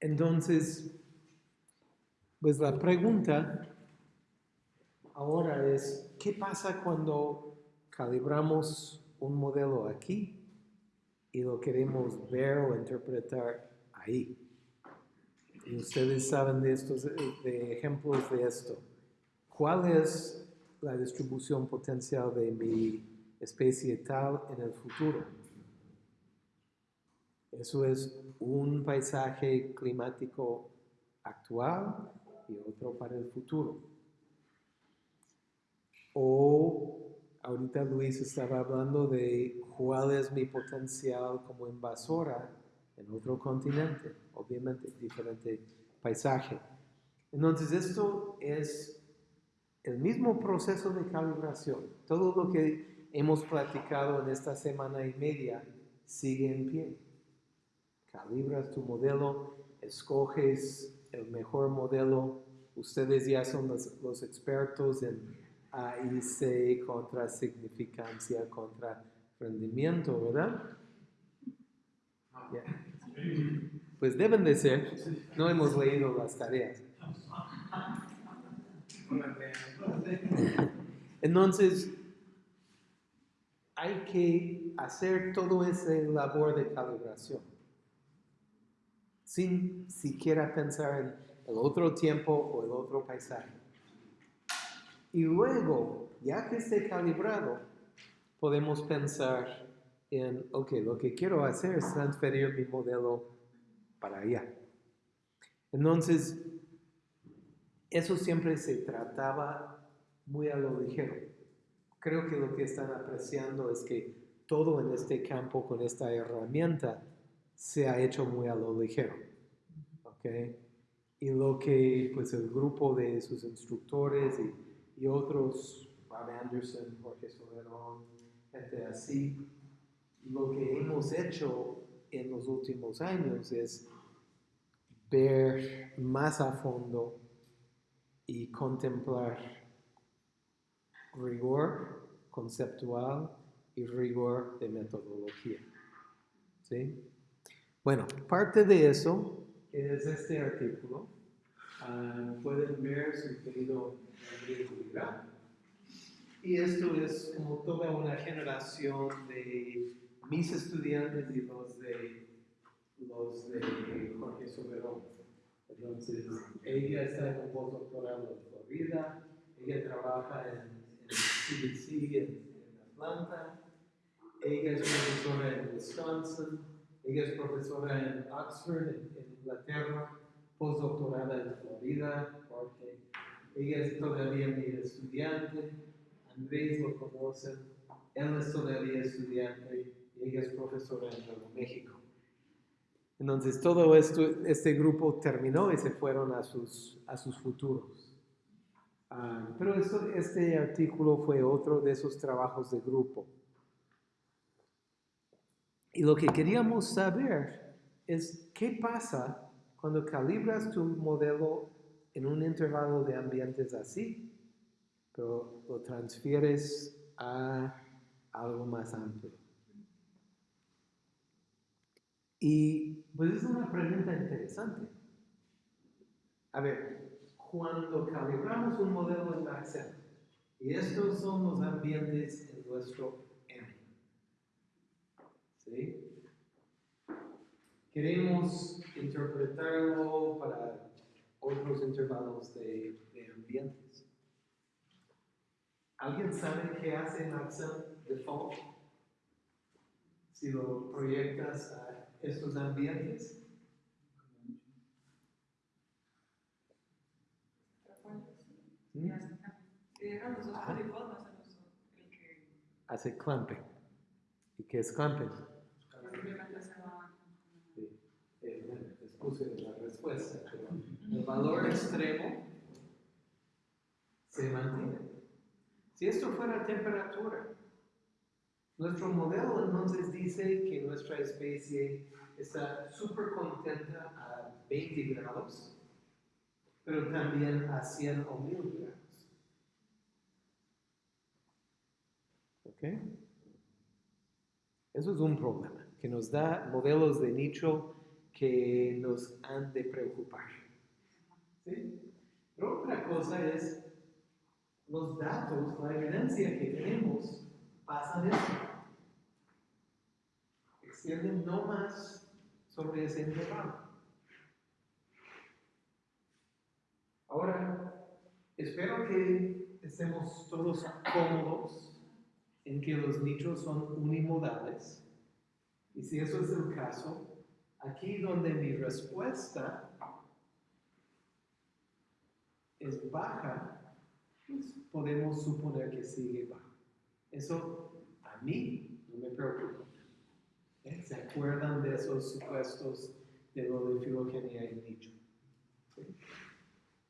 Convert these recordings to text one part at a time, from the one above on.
Entonces, pues la pregunta ahora es, ¿qué pasa cuando calibramos un modelo aquí y lo queremos ver o interpretar ahí? Ustedes saben de estos de ejemplos de esto. ¿Cuál es la distribución potencial de mi especie tal en el futuro? Eso es un paisaje climático actual y otro para el futuro. O ahorita Luis estaba hablando de cuál es mi potencial como invasora en otro continente, obviamente diferente paisaje. Entonces esto es el mismo proceso de calibración. Todo lo que hemos platicado en esta semana y media sigue en pie. Calibras tu modelo, escoges el mejor modelo. Ustedes ya son los, expertos en AIC contra significancia, contra rendimiento, ¿verdad? Pues deben de ser. No hemos leído las tareas. Entonces, hay que hacer todo ese labor de calibración sin siquiera pensar en el otro tiempo o el otro paisaje. Y luego, ya que esté calibrado, podemos pensar en, ok, lo que quiero hacer es transferir mi modelo para allá. Entonces, eso siempre se trataba muy a lo ligero. Creo que lo que están apreciando es que todo en este campo con esta herramienta se ha hecho muy a lo ligero. ¿okay? Y lo que pues el grupo de sus instructores y, y otros, Bob Anderson, Jorge Soberón, gente así, lo que hemos hecho en los últimos años es ver más a fondo y contemplar rigor conceptual y rigor de metodología. ¿Sí? Bueno, parte de eso es este artículo. Ah, pueden ver su querido Y esto es como toda una generación de mis estudiantes y los de, los de Jorge Soberón. Entonces, ella está en un postdoctorado en Florida, ella trabaja en, en CDC en, en Atlanta, ella es profesora en Wisconsin, ella es profesora en Oxford, en, Inglaterra, postdoctorada en Florida, porque ella es todavía mi estudiante, Andrés lo conoce, él es todavía estudiante y ella es profesora en Nuevo México. Entonces todo esto, este grupo terminó y se fueron a sus, a sus futuros. Ah, pero este artículo fue otro de esos trabajos de grupo. Y lo que queríamos saber es qué pasa cuando calibras tu modelo en un intervalo de ambientes así, pero lo transfieres a algo más amplio. Y pues es una pregunta interesante. A ver, cuando calibramos un modelo en Excel, y estos son los ambientes en nuestro Queremos interpretarlo para otros intervalos de, ambientes. ¿Alguien sabe qué hace Excel default? Si lo proyectas a estos ambientes. ¿Mm? Hace clamping. ¿Y qué es clamping? Puse la respuesta, pero el valor extremo se mantiene. Si esto fuera temperatura, nuestro modelo entonces dice que nuestra especie está súper contenta a 20 grados, pero también a 100 o 1000 grados. ¿Ok? Eso es un problema, que nos da modelos de nicho que nos han de preocupar. ¿Sí? Pero otra cosa es los datos, la evidencia que tenemos pasa de eso. Extienden no más sobre ese intervalo. Ahora, espero que estemos todos cómodos en que los nichos son unimodales. Y si eso es el caso, aquí donde mi respuesta es baja, pues podemos suponer que sigue baja. Eso a mí no me preocupa. ¿Eh? ¿Se acuerdan de esos supuestos de lo de filogenia y nicho?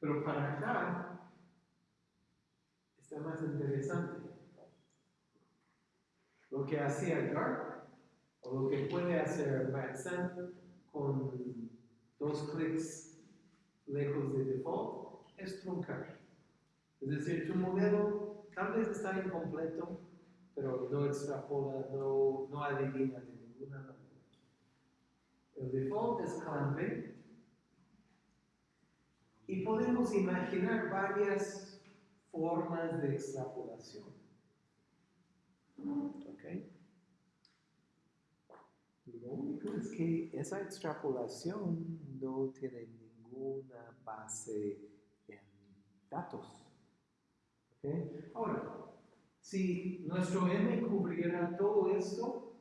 Pero para acá está más interesante. Lo que hacía Garp, lo que puede hacer Maxent con dos clics lejos de default, es truncar. Es decir, tu modelo tal vez está incompleto, pero no extrapola, no, no adivina de ninguna manera. El default es clamping y podemos imaginar varias formas de extrapolación. ¿Ok? Lo único es que esa extrapolación no tiene ninguna base en datos. ¿Ok? Ahora, si nuestro M cubriera todo esto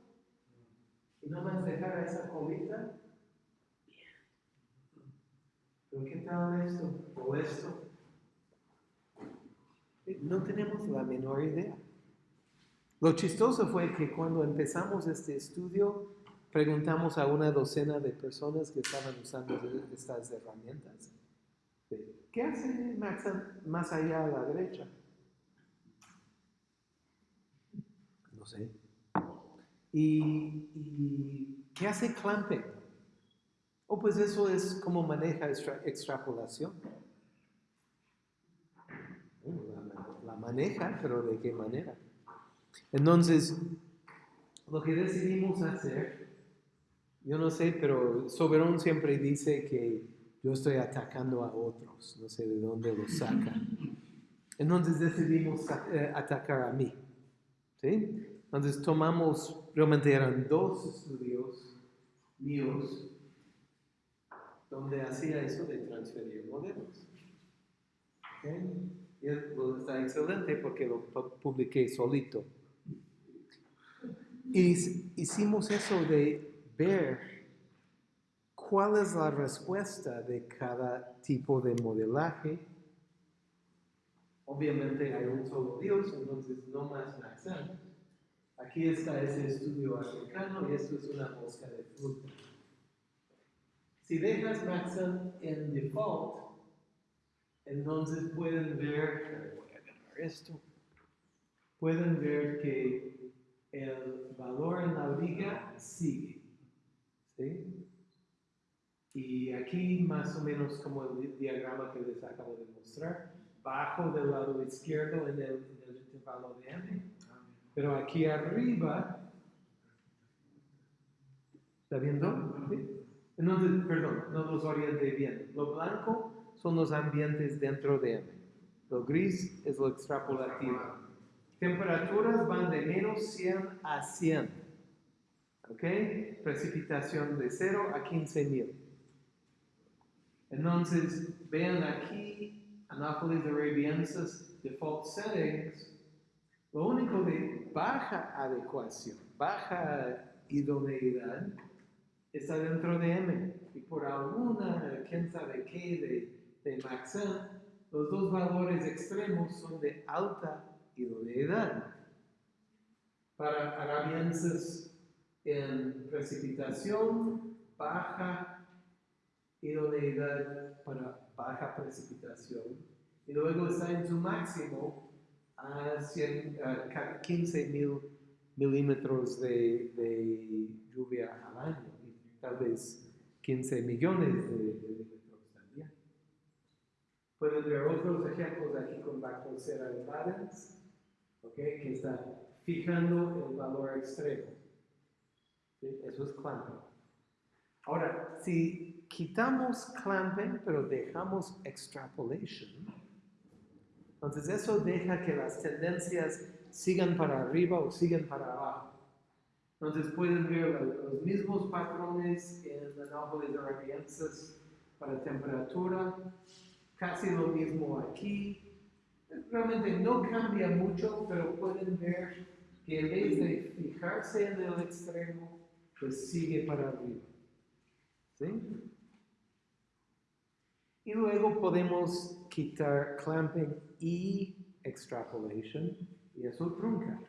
y no más dejara esa colita, pero ¿qué tal esto o esto? No tenemos la menor idea. Lo chistoso fue que cuando empezamos este estudio, preguntamos a una docena de personas que estaban usando estas herramientas. ¿Qué hace Max más allá a la derecha? No sé. ¿Y, qué hace clamping? Oh, pues eso es como maneja extrapolación. la maneja, pero ¿de qué manera? Entonces, lo que decidimos hacer, yo no sé, pero Soberón siempre dice que yo estoy atacando a otros, no sé de dónde lo saca. Entonces decidimos eh, atacar a mí. ¿sí? Entonces tomamos, realmente eran dos estudios míos donde hacía eso de transferir modelos. ¿Okay? Y está excelente porque lo publiqué solito. Y hicimos eso de ver cuál es la respuesta de cada tipo de modelaje. Obviamente hay un solo Dios, entonces no más Maxent. Aquí está ese estudio africano y esto es una mosca de fruta. Si dejas Maxent en default, entonces pueden ver, voy a agarrar esto, pueden ver que el valor en la liga sigue. ¿Sí? Y aquí más o menos como el diagrama que les acabo de mostrar, bajo del lado izquierdo en el, intervalo de M, pero aquí arriba, ¿está viendo? ¿Sí? Entonces, perdón, no los orienté bien. Lo blanco son los ambientes dentro de M. Lo gris es lo extrapolativo. Temperaturas van de menos 100 a 100. ¿Ok? Precipitación de 0 a 15.000. Entonces, vean aquí, Anopheles arabiensis default settings, lo único de baja adecuación, baja idoneidad, está dentro de M. Y por alguna, quién sabe qué, de, de los dos valores extremos son de alta idoneidad. Para arabienses en precipitación, baja idoneidad para baja precipitación. Y luego está en su máximo a, 15 mil milímetros de, de, lluvia al año tal vez 15 millones de, milímetros también. Pueden ver otros ejemplos aquí con Bactocera invadens que está fijando el valor extremo. Eso es clamping. Ahora, si quitamos clamping, pero dejamos extrapolation, entonces eso deja que las tendencias sigan para arriba o sigan para abajo. Entonces pueden ver los mismos patrones en Anápolis Arkansas para temperatura, casi lo mismo aquí. Realmente no cambia mucho, pero pueden ver que en vez de fijarse en el extremo, pues sigue para arriba. ¿Sí? Y luego podemos quitar clamping y extrapolation y eso trunca.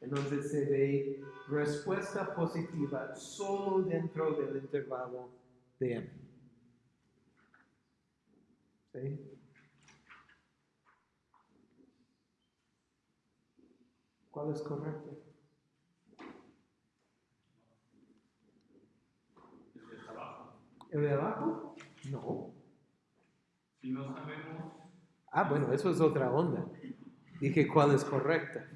Entonces se ve respuesta positiva solo dentro del intervalo de m. ¿Sí? ¿Cuál es correcto? El de abajo. ¿El de abajo? No. Si no sabemos, Ah, bueno, eso es otra onda. Dije cuál es correcta.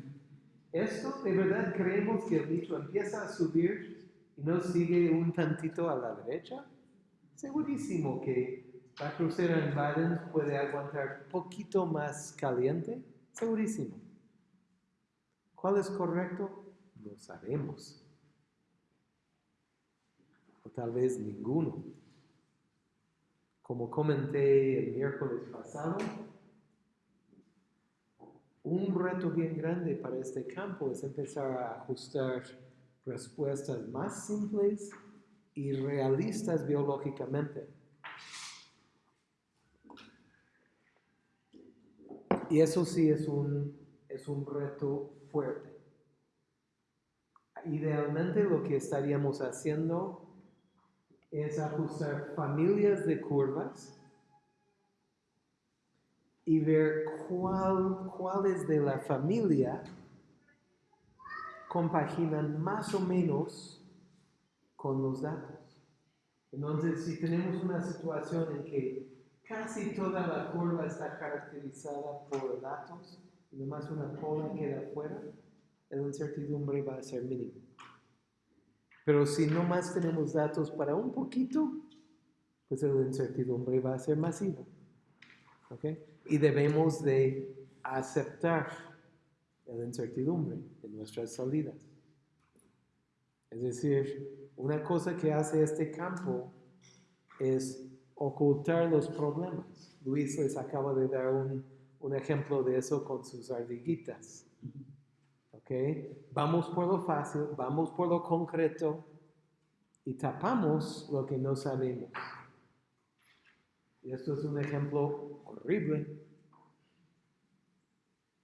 ¿Esto de verdad creemos que el dicho empieza a subir y no sigue un tantito a la derecha? Segurísimo que la crucera en Baden puede aguantar poquito más caliente. Segurísimo. ¿Cuál es correcto? No sabemos. O tal vez ninguno. Como comenté el miércoles pasado, un reto bien grande para este campo es empezar a ajustar respuestas más simples y realistas biológicamente. Y eso sí es un, es un reto fuerte. Idealmente lo que estaríamos haciendo es ajustar familias de curvas y ver cuál, cuáles de la familia compaginan más o menos con los datos. Entonces, si tenemos una situación en que casi toda la curva está caracterizada por datos y nomás una cola queda fuera, la incertidumbre va a ser mínima. Pero si no más tenemos datos para un poquito, pues la incertidumbre va a ser masiva. ¿Ok? Y debemos de aceptar la incertidumbre en nuestras salidas. Es decir, una cosa que hace este campo es ocultar los problemas. Luis les acaba de dar un, un ejemplo de eso con sus ardillitas. Vamos por lo fácil, vamos por lo concreto y tapamos lo que no sabemos. Y esto es un ejemplo horrible.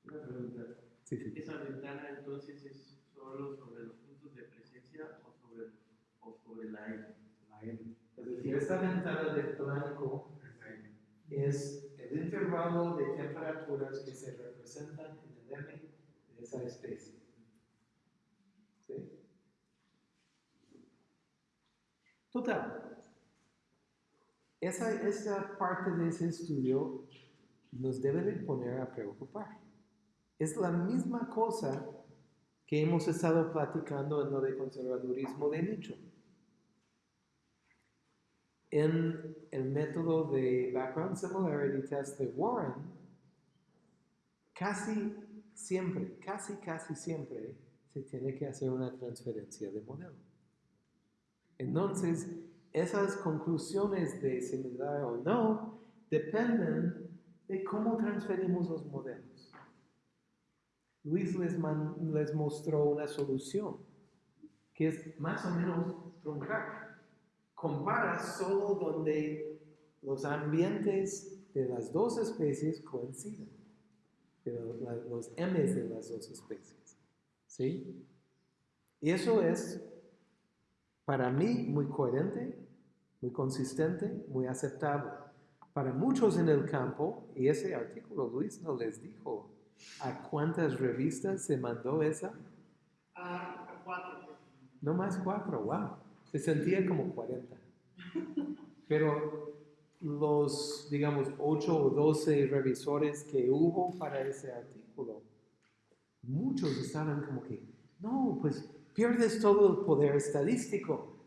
Una pregunta. Sí, sí. ¿Esa ventana entonces es solo sobre los puntos de presencia o sobre, o sobre la M? La M. Es decir, esta ventana de blanco es el intervalo de temperaturas que se representan en el M de esa especie. ¿Sí? Total. Esa, esa parte de ese estudio nos debe de poner a preocupar. Es la misma cosa que hemos estado platicando en lo de conservadurismo de nicho. En el método de Background Similarity Test de Warren, casi siempre, casi, casi siempre se tiene que hacer una transferencia de modelo. Entonces, esas conclusiones de similar o no dependen de cómo transferimos los modelos. Luis les, man- les mostró una solución, que es más o menos truncar. Compara solo donde los ambientes de las dos especies coinciden, pero la- los M's de las dos especies. ¿Sí? Y eso es, para mí, muy coherente, muy consistente, muy aceptable. Para muchos en el campo, y ese artículo Luis no les dijo a cuántas revistas se mandó esa, A, cuatro. no más cuatro, wow. Se sentía como 40. Pero los, digamos, 8 o 12 revisores que hubo para ese artículo, muchos estaban como que, no, pues pierdes todo el poder estadístico.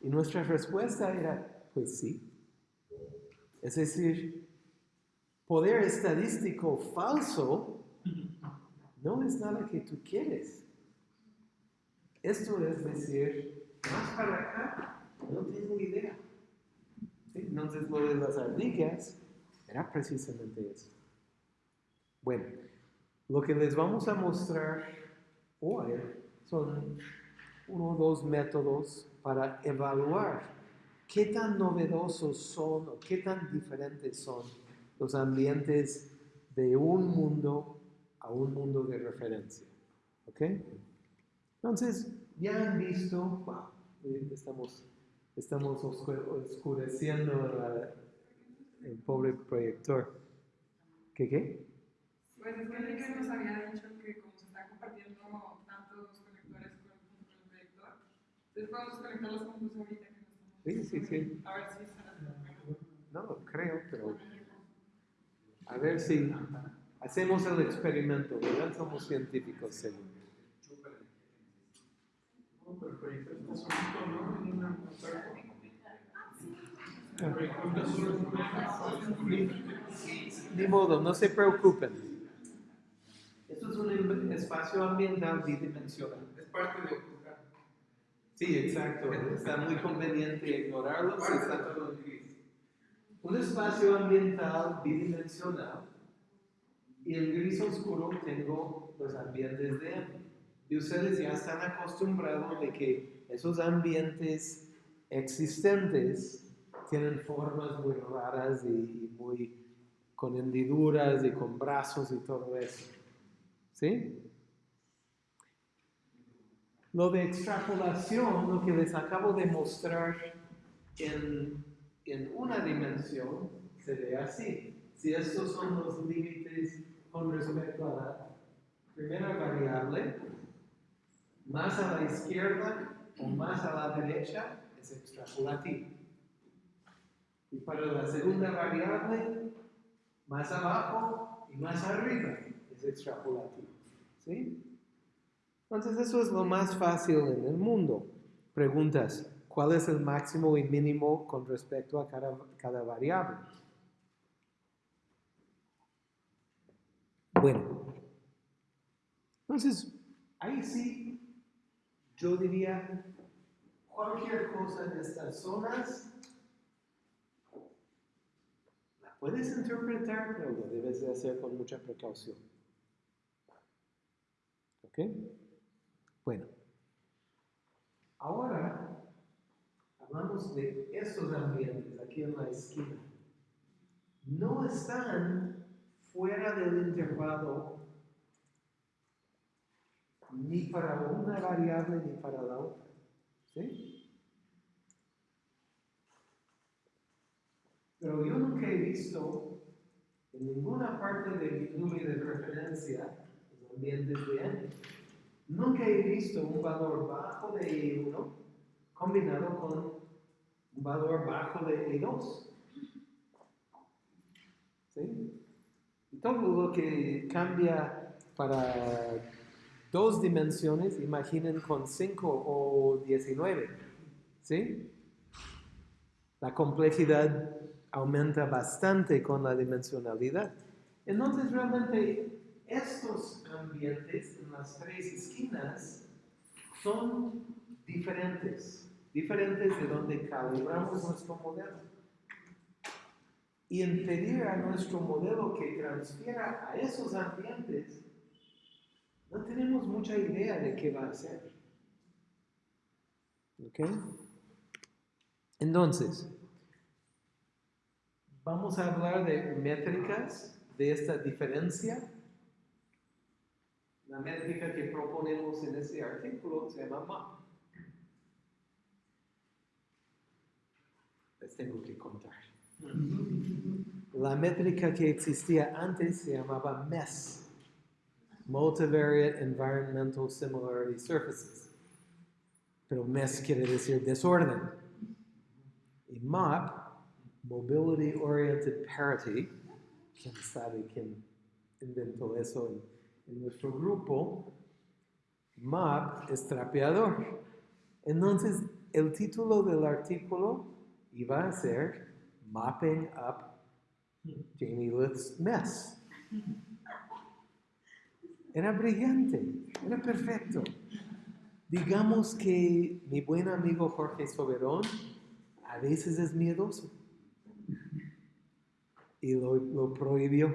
Y nuestra respuesta era, pues sí. Es decir, poder estadístico falso no es nada que tú quieres. Esto es decir, más para acá, no tengo idea. Entonces lo de las ardillas era precisamente eso. Bueno, lo que les vamos a mostrar hoy son uno o dos métodos para evaluar qué tan novedosos son o qué tan diferentes son los ambientes de un mundo a un mundo de referencia. ¿Ok? Entonces, ya han visto, wow, eh, estamos, estamos oscu- oscureciendo la- el pobre proyector. ¿Qué qué? Pues es que Enrique nos había dicho que como se está compartiendo tantos conectores con, junto con el proyector, entonces podemos conectarlos juntos ahorita que no estamos. Sí, sí, sí. A ver si bueno. No lo creo, pero a ver si hacemos el experimento, ¿verdad? Somos científicos, una Ni modo, no se preocupen. Esto es un em- espacio ambiental bidimensional. Es parte de. Sí, exacto. Está muy conveniente ignorarlo si está todo en gris. Un espacio ambiental bidimensional y el gris oscuro tengo los ambientes de M. Y ustedes ya están acostumbrados de que esos ambientes existentes tienen formas muy raras y, y muy con hendiduras y con brazos y todo eso. ¿Sí? Lo de extrapolación, lo que les acabo de mostrar en, en una dimensión, se ve así. Si estos son los límites con respecto a la primera variable, más a la izquierda o más a la derecha es extrapolativo. Y para la segunda variable, más abajo y más arriba es extrapolativo. ¿Sí? Entonces eso es lo más fácil en el mundo. Preguntas, ¿cuál es el máximo y mínimo con respecto a cada, cada variable? Bueno, entonces ahí sí yo diría cualquier cosa en estas zonas la puedes interpretar, pero lo debes de hacer con mucha precaución. ¿Ok? Bueno, ahora hablamos de estos ambientes aquí en la esquina. No están fuera del intervalo ni para una variable ni para la otra. ¿Sí? Pero yo nunca he visto en ninguna parte de mi nube de referencia los ambientes de N. Nunca he visto un valor bajo de E1 combinado con un valor bajo de E2. ¿Sí? Todo lo que cambia para dos dimensiones, imaginen con 5 o 19. ¿Sí? La complejidad aumenta bastante con la dimensionalidad. Entonces, realmente, estos ambientes en las tres esquinas son diferentes, diferentes de donde calibramos nuestro modelo. Y en pedir a nuestro modelo que transfiera a esos ambientes, no tenemos mucha idea de qué va a hacer. ¿Ok? Entonces, vamos a hablar de métricas de esta diferencia. La métrica que proponemos en este artículo se llama MAP. Les tengo que contar. La métrica que existía antes se llamaba MES, Multivariate Environmental Similarity Surfaces. Pero MES quiere decir desorden. Y MOP, Mobility Oriented Parity, quién sabe quién inventó eso en, en nuestro grupo, MOP es trapeador. Entonces, el título del artículo iba a ser Mopping Up Jamie Lith's Mess. Era brillante, era perfecto. Digamos que mi buen amigo Jorge Soberón a veces es miedoso y lo, lo prohibió.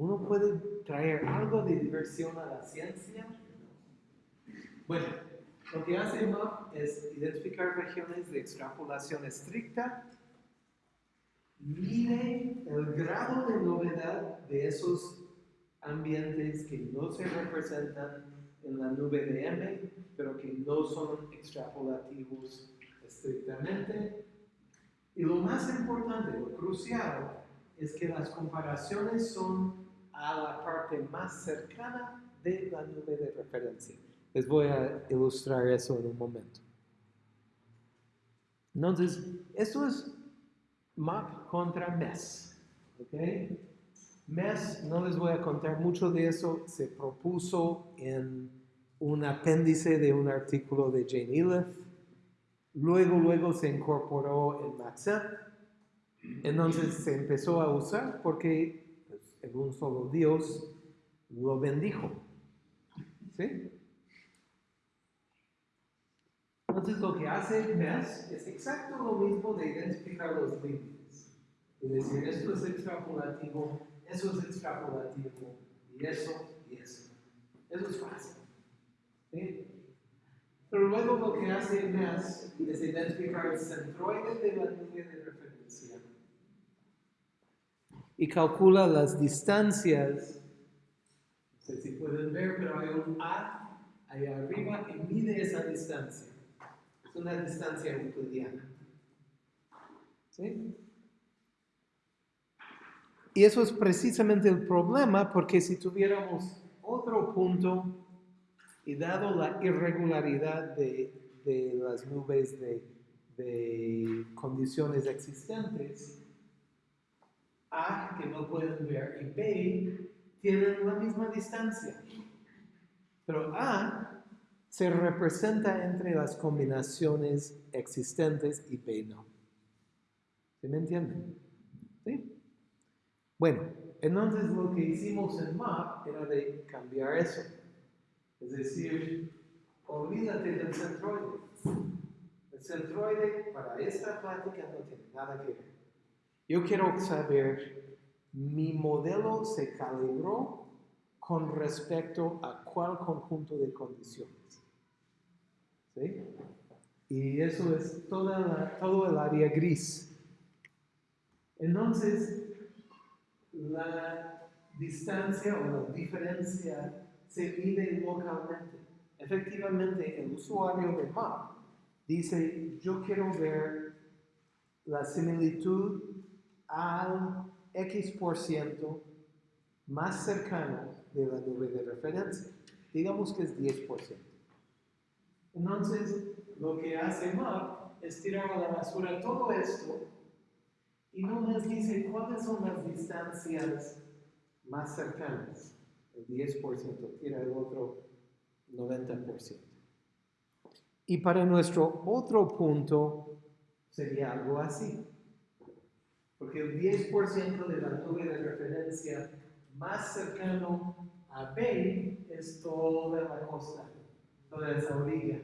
Uno puede traer algo de diversión a la ciencia. Bueno, lo que hace MAP es identificar regiones de extrapolación estricta, mide el grado de novedad de esos ambientes que no se representan en la nube de M, pero que no son extrapolativos estrictamente. Y lo más importante, lo crucial, es que las comparaciones son a la parte más cercana de la nube de referencia. Les voy a ilustrar eso en un momento. Entonces, esto es MAP contra MES. ¿ok? MES, no les voy a contar mucho de eso, se propuso en un apéndice de un artículo de Jane Elith. Luego, luego se incorporó en MATSEP. Entonces se empezó a usar porque en un solo Dios lo bendijo. ¿Sí? Entonces lo que hace MES es exacto lo mismo de identificar los límites. Es decir, esto es extrapolativo, eso es extrapolativo, y eso, y eso. Eso es fácil. ¿sí? Pero luego lo que hace MES es identificar el centroide de la línea de referencia y calcula las distancias. No sé si pueden ver, pero hay un A ahí arriba que mide esa distancia. Es una distancia euclidiana. ¿Sí? Y eso es precisamente el problema, porque si tuviéramos otro punto y dado la irregularidad de, de las nubes de, de condiciones existentes, A, que no pueden ver, y B, tienen la misma distancia. Pero A se representa entre las combinaciones existentes y B no. ¿Sí me entienden? ¿Sí? Bueno, entonces lo que hicimos en MAP era de cambiar eso. Es decir, olvídate del centroide. El centroide para esta plática no tiene nada que ver. Yo quiero saber, mi modelo se calibró con respecto a cuál conjunto de condiciones. ¿Sí? Y eso es toda la- todo el área gris. Entonces, la distancia o la diferencia se mide localmente. Efectivamente, el usuario de MAP dice, yo quiero ver la similitud al X por ciento más cercano de la nube de referencia. Digamos que es 10%. Entonces, lo que hace MAP es tirar a la basura todo esto y no les dice cuáles son las distancias más cercanas. El 10% tira el otro 90%. Y para nuestro otro punto sería algo así. Porque el 10% de la nube de referencia más cercano a B es toda la costa, toda esa orilla.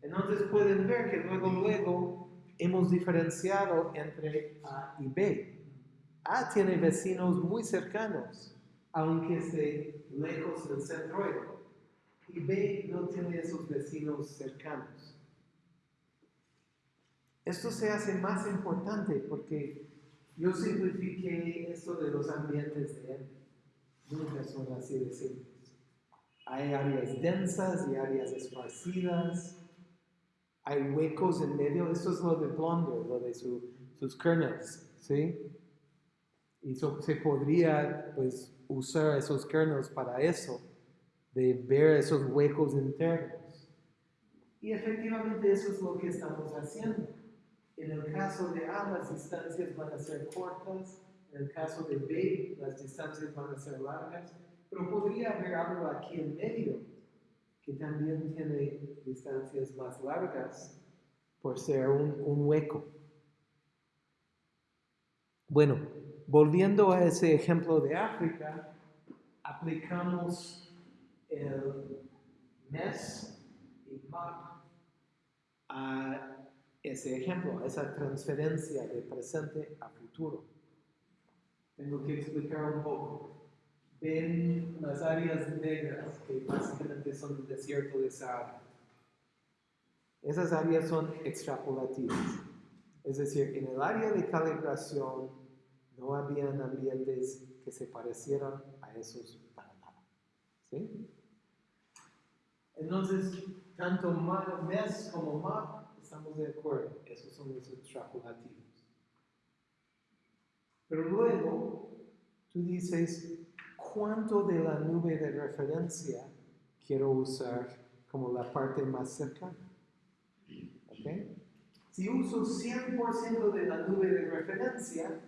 Entonces pueden ver que luego, luego hemos diferenciado entre A y B. A tiene vecinos muy cercanos, aunque esté lejos del centroide. Y B no tiene esos vecinos cercanos. Esto se hace más importante porque yo simplifiqué esto de los ambientes de él. Nunca son así de simples. Hay áreas densas y áreas esparcidas. Hay huecos en medio. Esto es lo de Blonder, lo de su- sus kernels, ¿sí? Y so- se podría, pues, usar esos kernels para eso, de ver esos huecos internos. Y efectivamente eso es lo que estamos haciendo. En el caso de A, las distancias van a ser cortas, en el caso de B, las distancias van a ser largas, pero podría haber algo aquí en medio que también tiene distancias más largas por ser un, un hueco. Bueno, volviendo a ese ejemplo de África, aplicamos el mes y map a ese ejemplo, esa transferencia de presente a futuro. Tengo que explicar un poco. Ven las áreas negras que básicamente son el desierto de Sahara. Esas áreas son extrapolativas. Es decir, en el área de calibración no habían ambientes que se parecieran a esos para nada. ¿Sí? Entonces, tanto MES como MAP estamos de acuerdo. Esos son los extrapolativos. Pero luego, tú dices, ¿cuánto de la nube de referencia quiero usar como la parte más cercana? ¿Ok? Si uso 100% de la nube de referencia,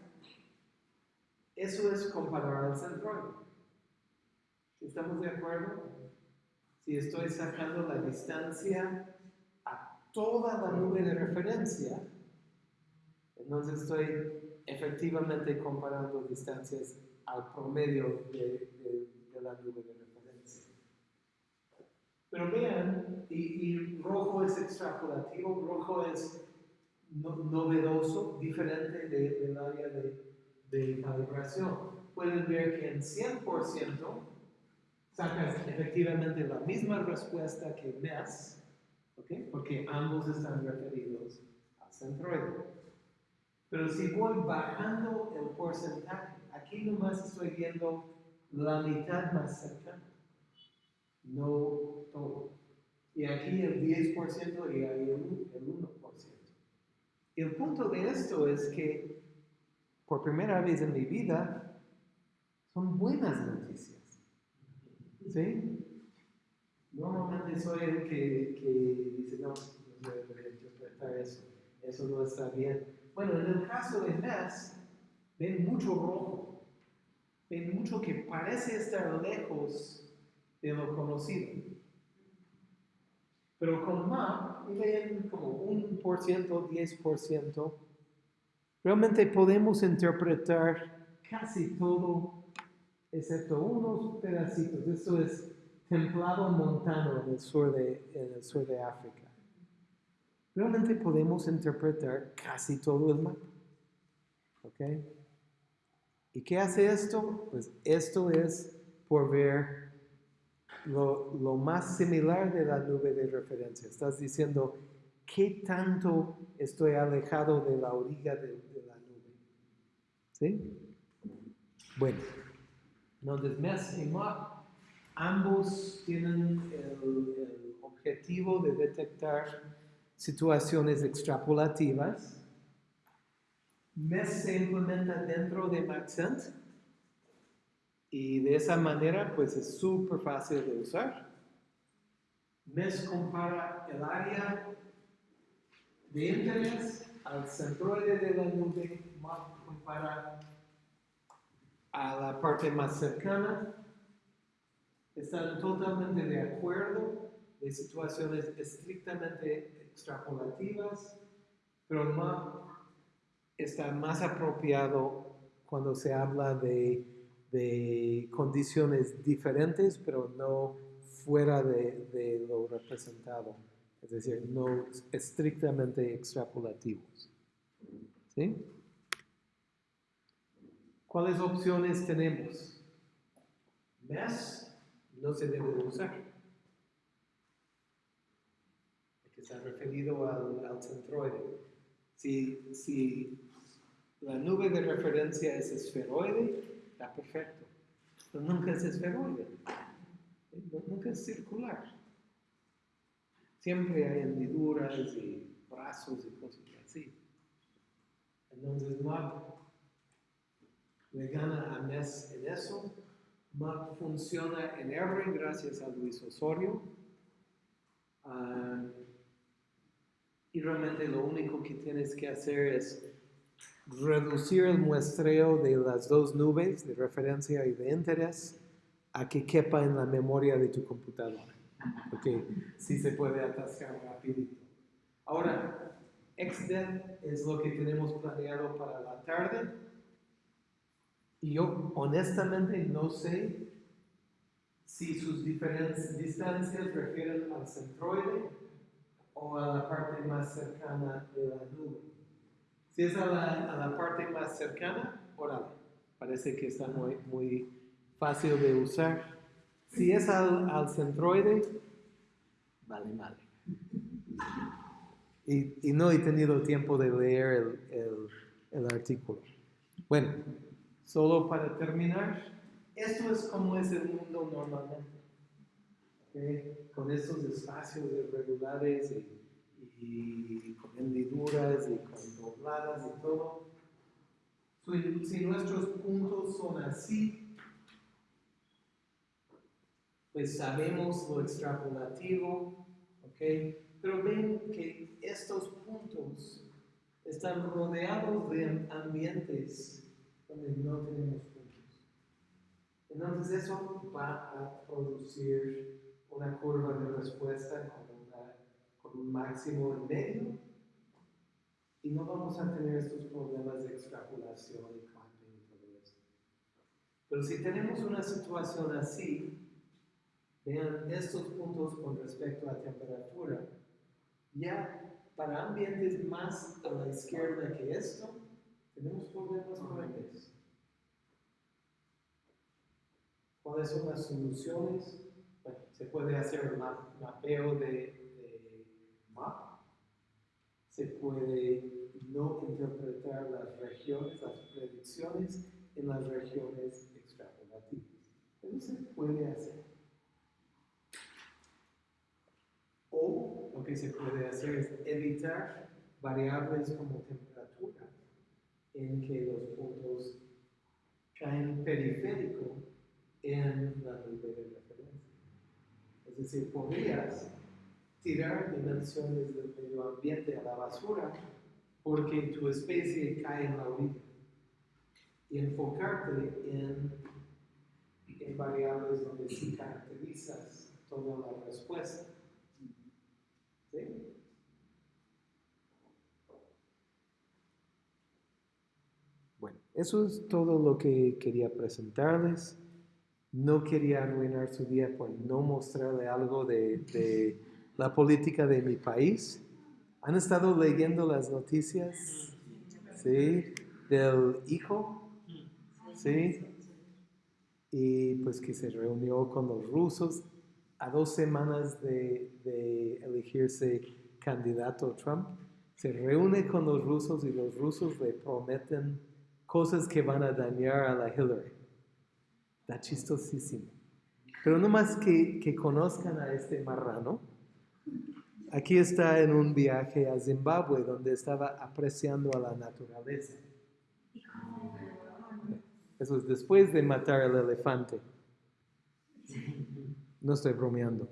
eso es comparar al centroide. ¿Estamos de acuerdo? Si estoy sacando la distancia toda la nube de referencia, entonces estoy efectivamente comparando distancias al promedio de, de- de la nube de referencia. Pero vean, y, y rojo es extrapolativo, rojo es no- novedoso, diferente de- del área de, de calibración. Pueden ver que en 100% sacas efectivamente la misma respuesta que MES, porque ambos están referidos al centroide. Pero si voy bajando el porcentaje, aquí nomás estoy viendo la mitad más cercana, no todo. Y aquí el 10% y ahí el, el 1%. Y el punto de esto es que por primera vez en mi vida son buenas noticias. ¿Sí? Normalmente soy el que, que dice, no, no debería interpretar eso, eso no está bien. Bueno, en el caso de MES, ven mucho rojo, ven mucho que parece estar lejos de lo conocido. Pero con MAP, ven como 1%, 10%, realmente podemos interpretar casi todo, excepto unos pedacitos. Esto es templado montano en el sur de, en el sur de África. Realmente podemos interpretar casi todo el mapa. ¿Ok? ¿Y qué hace esto? Pues esto es por ver lo, lo más similar de la nube de referencia. Estás diciendo qué tanto estoy alejado de la orilla de, la nube. ¿Sí? Bueno, entonces ambos tienen el, el objetivo de detectar situaciones extrapolativas. MES se implementa dentro de Maxent y de esa manera pues es súper fácil de usar. MES compara el área de interés al centroide de la nube, compara a la parte más cercana están totalmente de acuerdo de situaciones estrictamente extrapolativas, pero MAP está más apropiado cuando se habla de, de condiciones diferentes, pero no fuera de, de lo representado, es decir, no estrictamente extrapolativos. ¿Sí? ¿Cuáles opciones tenemos? MES no se debe de usar. Que está referido al, al centroide. Si, si la nube de referencia es esferoide, está perfecto. Pero nunca es esferoide. Nu- Nunca es circular. Siempre hay hendiduras y brazos y cosas así. Entonces, MAP le gana a MES en eso. MAP funciona en R gracias a Luis Osorio. Ah, y realmente lo único que tienes que hacer es reducir el muestreo de las dos nubes de referencia y de interés a que quepa en la memoria de tu computadora. porque sí se puede atascar rapidito. Ahora, XDEN es lo que tenemos planeado para la tarde. Y yo honestamente no sé si sus diferentes distancias refieren al centroide o a la parte más cercana de la nube. Si es a la, a la parte más cercana, órale, parece que está muy, muy fácil de usar. Si es al, al centroide, vale, vale. Y, y, no he tenido tiempo de leer el, el, el artículo. Bueno, solo para terminar, esto es como es el mundo normalmente. ¿okay? Con estos espacios irregulares y, y, con hendiduras y con dobladas y todo. Si, si nuestros puntos son así, pues sabemos lo extrapolativo, ¿ok? Pero ven que estos puntos están rodeados de ambientes donde no tenemos puntos. Entonces eso va a producir una curva de respuesta con, una, con un máximo en medio y no vamos a tener estos problemas de extrapolación y clamping y todo eso. Pero si tenemos una situación así, vean estos puntos con respecto a temperatura, ya para ambientes más a la izquierda que esto, tenemos problemas fuertes. ¿Cuáles son las soluciones? Bueno, se puede hacer un mapeo de, de map. Se puede no interpretar las regiones, las predicciones en las regiones extrapolativas. Eso se puede hacer. O lo que se puede hacer es evitar variables como temperatura en que los puntos caen periférico en la nube de referencia. Es decir, podrías tirar dimensiones del medio ambiente a la basura porque tu especie cae en la orilla y enfocarte en, en variables donde sí caracterizas toda la respuesta. ¿Sí? Bueno, eso es todo lo que quería presentarles. No quería arruinar su día por no mostrarle algo de, de la política de mi país. ¿Han estado leyendo las noticias? ¿Sí? Del hijo. ¿Sí? Y pues que se reunió con los rusos a dos semanas de, de elegirse candidato Trump. Se reúne con los rusos y los rusos le prometen cosas que van a dañar a la Hillary. Está chistosísimo. Pero no más que, que conozcan a este marrano. Aquí está en un viaje a Zimbabue donde estaba apreciando a la naturaleza. Eso es después de matar al elefante. No estoy bromeando.